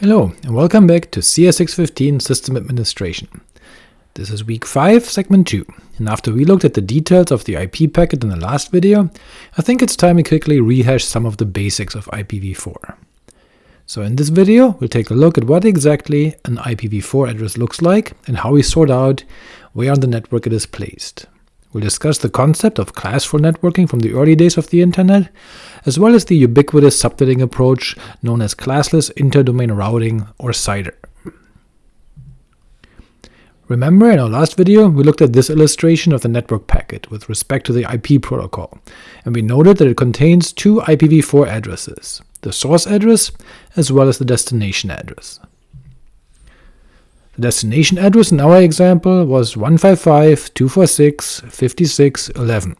Hello, and welcome back to CS615 System Administration. This is week 5, segment 2, and after we looked at the details of the IP packet in the last video, I think it's time we quickly rehash some of the basics of IPv4. So in this video, we'll take a look at what exactly an IPv4 address looks like, and how we sort out where on the network it is placed. We'll discuss the concept of classful networking from the early days of the internet, as well as the ubiquitous subnetting approach known as classless interdomain routing or CIDR. Remember in our last video we looked at this illustration of the network packet with respect to the IP protocol, and we noted that it contains two IPv4 addresses, the source address as well as the destination address. The destination address in our example was 155.246.56.11,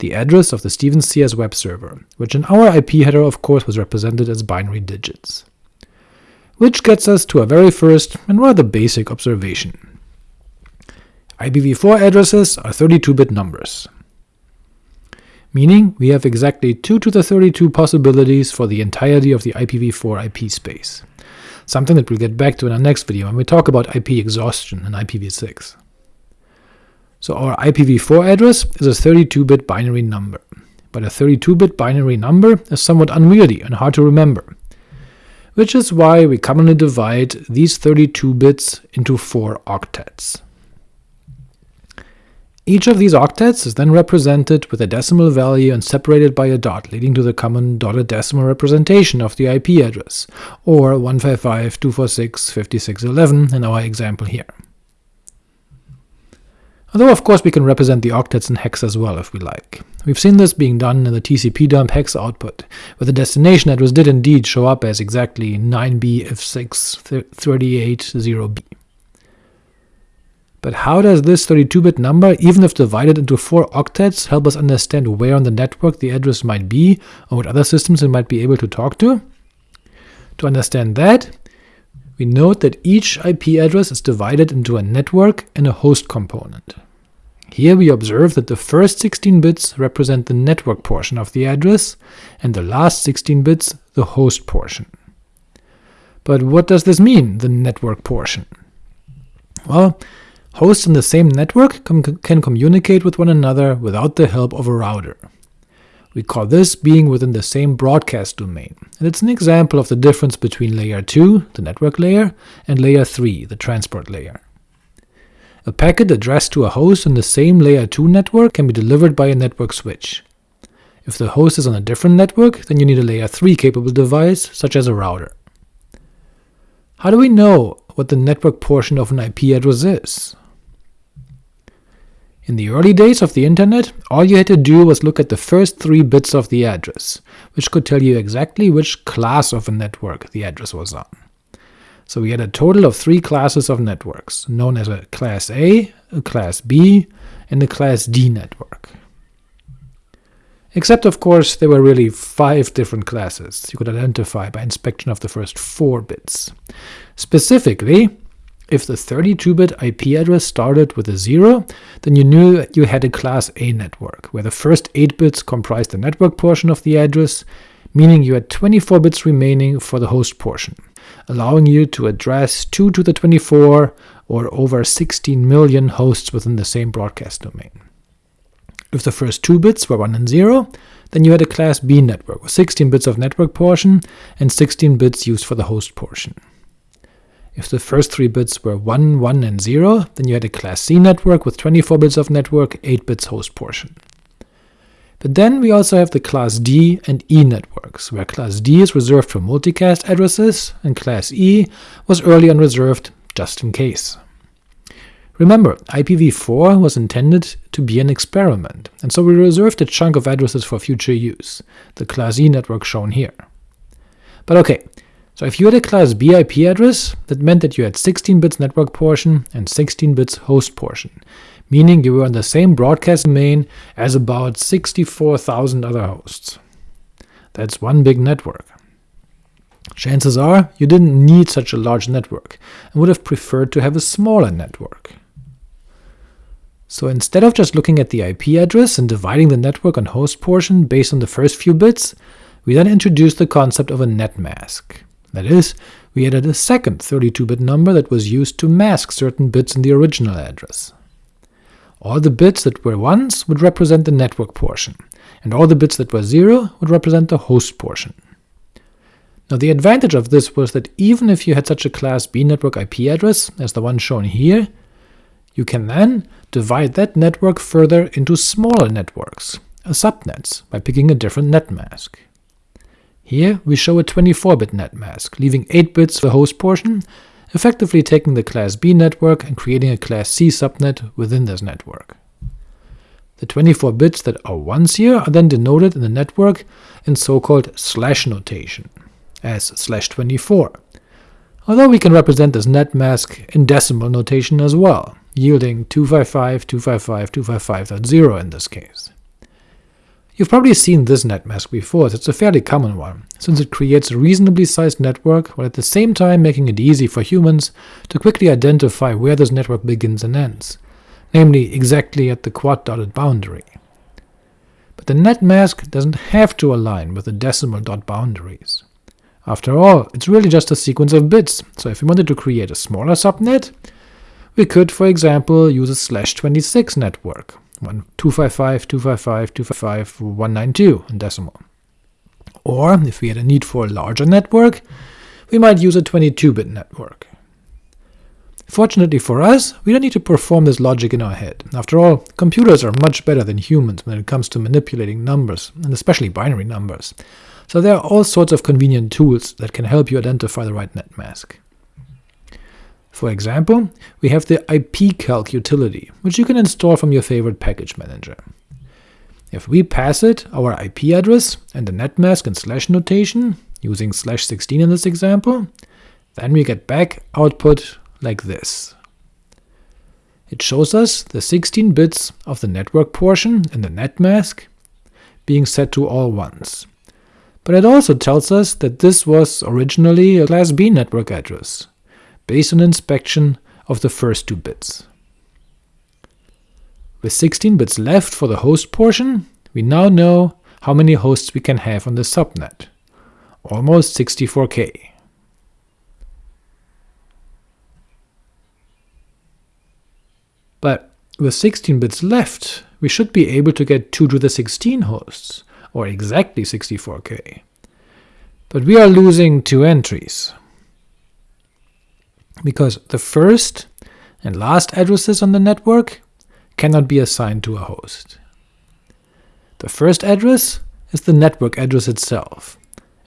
the address of the Stevens CS web server, which in our IP header of course was represented as binary digits. Which gets us to our very first and rather basic observation. IPv4 addresses are 32-bit numbers, meaning we have exactly 2 to the 32 possibilities for the entirety of the IPv4 IP space, something that we'll get back to in our next video when we talk about IP exhaustion in IPv6. So our IPv4 address is a 32-bit binary number, but a 32-bit binary number is somewhat unwieldy and hard to remember, which is why we commonly divide these 32 bits into 4 octets. Each of these octets is then represented with a decimal value and separated by a dot, leading to the common dotted decimal representation of the IP address, or 155.246.56.11 in our example here although of course we can represent the octets in hex as well if we like. We've seen this being done in the tcpdump hex output, where the destination address did indeed show up as exactly 9b f638.0b. But how does this 32-bit number, even if divided into 4 octets, help us understand where on the network the address might be, or what other systems it might be able to talk to? To understand that, we note that each IP address is divided into a network and a host component. Here we observe that the first 16 bits represent the network portion of the address, and the last 16 bits the host portion. But what does this mean, the network portion? Well, hosts in the same network com can communicate with one another without the help of a router. We call this being within the same broadcast domain, and it's an example of the difference between layer 2, the network layer, and layer 3, the transport layer. A packet addressed to a host in the same Layer 2 network can be delivered by a network switch. If the host is on a different network, then you need a Layer 3 capable device, such as a router. How do we know what the network portion of an IP address is? In the early days of the internet, all you had to do was look at the first three bits of the address, which could tell you exactly which class of a network the address was on. So we had a total of three classes of networks, known as a class A, a class B, and a class D network. Except of course there were really five different classes you could identify by inspection of the first four bits. Specifically, if the 32-bit IP address started with a 0, then you knew you had a class A network, where the first 8 bits comprised the network portion of the address, meaning you had 24 bits remaining for the host portion allowing you to address 2 to the 24 or over 16 million hosts within the same broadcast domain. If the first two bits were 1 and 0, then you had a class B network with 16 bits of network portion and 16 bits used for the host portion. If the first three bits were 1, 1, and 0, then you had a class C network with 24 bits of network, 8 bits host portion. But then we also have the class D and E networks, where class D is reserved for multicast addresses, and class E was early on reserved just in case. Remember, IPv4 was intended to be an experiment, and so we reserved a chunk of addresses for future use, the class E network shown here. But ok, so if you had a class B IP address, that meant that you had 16 bits network portion and 16 bits host portion, meaning you were on the same broadcast domain as about 64,000 other hosts. That's one big network. Chances are you didn't need such a large network, and would have preferred to have a smaller network. So instead of just looking at the IP address and dividing the network on host portion based on the first few bits, we then introduced the concept of a net mask. That is, we added a second 32-bit number that was used to mask certain bits in the original address. All the bits that were 1s would represent the network portion, and all the bits that were 0 would represent the host portion. Now the advantage of this was that even if you had such a class B network IP address as the one shown here, you can then divide that network further into smaller networks, subnets, by picking a different net mask. Here we show a 24-bit net mask, leaving 8 bits for the host portion, effectively taking the class B network and creating a class C subnet within this network. The 24 bits that are ones here are then denoted in the network in so-called slash notation, as slash 24, although we can represent this net mask in decimal notation as well, yielding 255, 255, 255.0 in this case. You've probably seen this net mask before, it's a fairly common one, since it creates a reasonably sized network while at the same time making it easy for humans to quickly identify where this network begins and ends, namely exactly at the quad-dotted boundary. But the net mask doesn't have to align with the decimal dot boundaries. After all, it's really just a sequence of bits, so if we wanted to create a smaller subnet, we could, for example, use a slash 26 network, 255, 255, 255, 192 in decimal. Or, if we had a need for a larger network, we might use a 22-bit network. Fortunately for us, we don't need to perform this logic in our head. After all, computers are much better than humans when it comes to manipulating numbers, and especially binary numbers, so there are all sorts of convenient tools that can help you identify the right net mask. For example, we have the ipcalc utility, which you can install from your favorite package manager. If we pass it our IP address and the netmask in slash notation, using slash 16 in this example, then we get back output like this. It shows us the 16 bits of the network portion in the netmask being set to all ones. But it also tells us that this was originally a class B network address, based on inspection of the first two bits. With 16 bits left for the host portion, we now know how many hosts we can have on the subnet, almost 64k. But with 16 bits left, we should be able to get 2 to the 16 hosts, or exactly 64k. But we are losing two entries, because the first and last addresses on the network cannot be assigned to a host. The first address is the network address itself,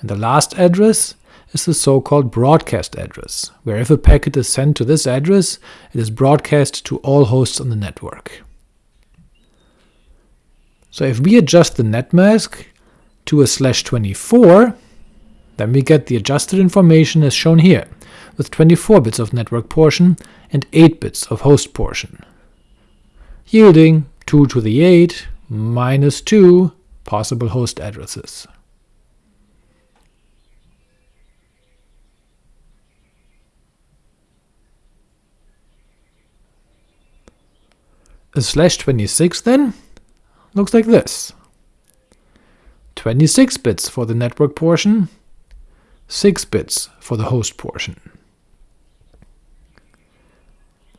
and the last address is the so-called broadcast address, where if a packet is sent to this address, it is broadcast to all hosts on the network. So if we adjust the netmask to a slash 24, then we get the adjusted information as shown here, with 24 bits of network portion and 8 bits of host portion, yielding 2 to the 8 minus 2 possible host addresses. A slash 26 then looks like this. 26 bits for the network portion, 6 bits for the host portion.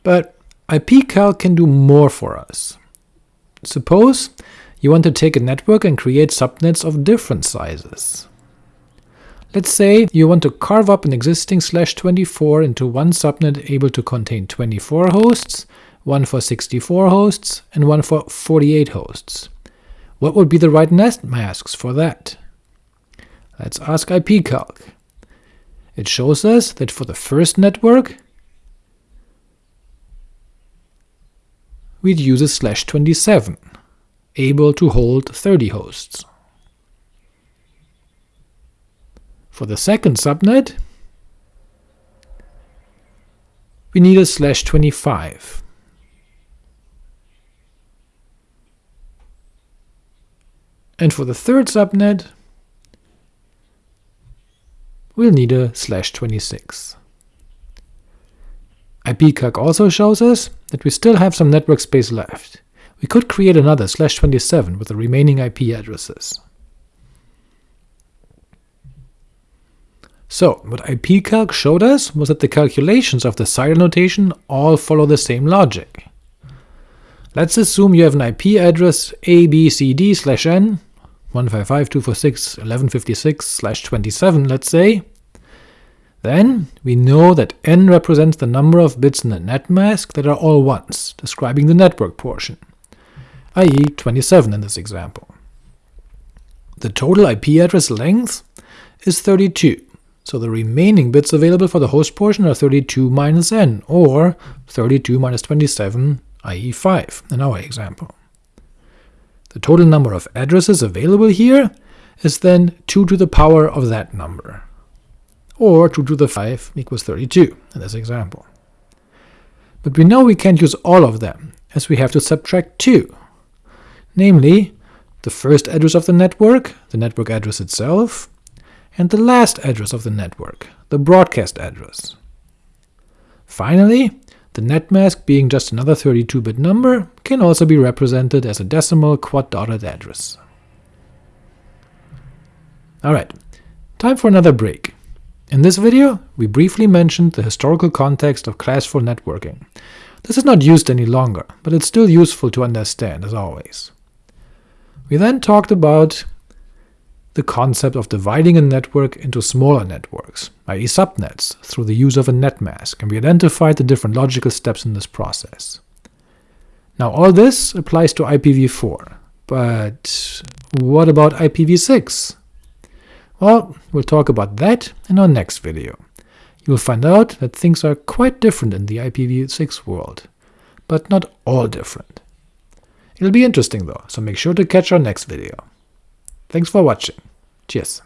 But ipcalc can do more for us. Suppose you want to take a network and create subnets of different sizes. Let's say you want to carve up an existing slash 24 into one subnet able to contain 24 hosts, one for 64 hosts, and one for 48 hosts. What would be the right net masks for that? Let's ask ipcalc. It shows us that for the first network, we'd use a slash 27, able to hold 30 hosts. For the second subnet, we need a slash 25. And for the third subnet, we'll need a slash 26. ipcalc also shows us that we still have some network space left. We could create another slash 27 with the remaining IP addresses. So, what ipcalc showed us was that the calculations of the CIDR notation all follow the same logic. Let's assume you have an IP address abcd slash n, 155.246.1156/27, let's say. Then we know that n represents the number of bits in the net mask that are all ones, describing the network portion, i.e. 27 in this example. The total IP address length is 32, so the remaining bits available for the host portion are 32 minus n, or 32 minus 27, i.e. 5 in our example. The total number of addresses available here is then 2 to the power of that number, or 2 to the 5 equals 32 in this example. But we know we can't use all of them, as we have to subtract 2, namely the first address of the network, the network address itself, and the last address of the network, the broadcast address. Finally, the net mask being just another 32-bit number can also be represented as a decimal quad-dotted address. Alright, time for another break. In this video, we briefly mentioned the historical context of classful networking. This is not used any longer, but it's still useful to understand, as always. We then talked about the concept of dividing a network into smaller networks, i.e. subnets, through the use of a net mask, and we identified the different logical steps in this process. Now all this applies to IPv4, but what about IPv6? Well, we'll talk about that in our next video. You will find out that things are quite different in the IPv6 world, but not all different. It'll be interesting though, so make sure to catch our next video. Thanks for watching. Cheers.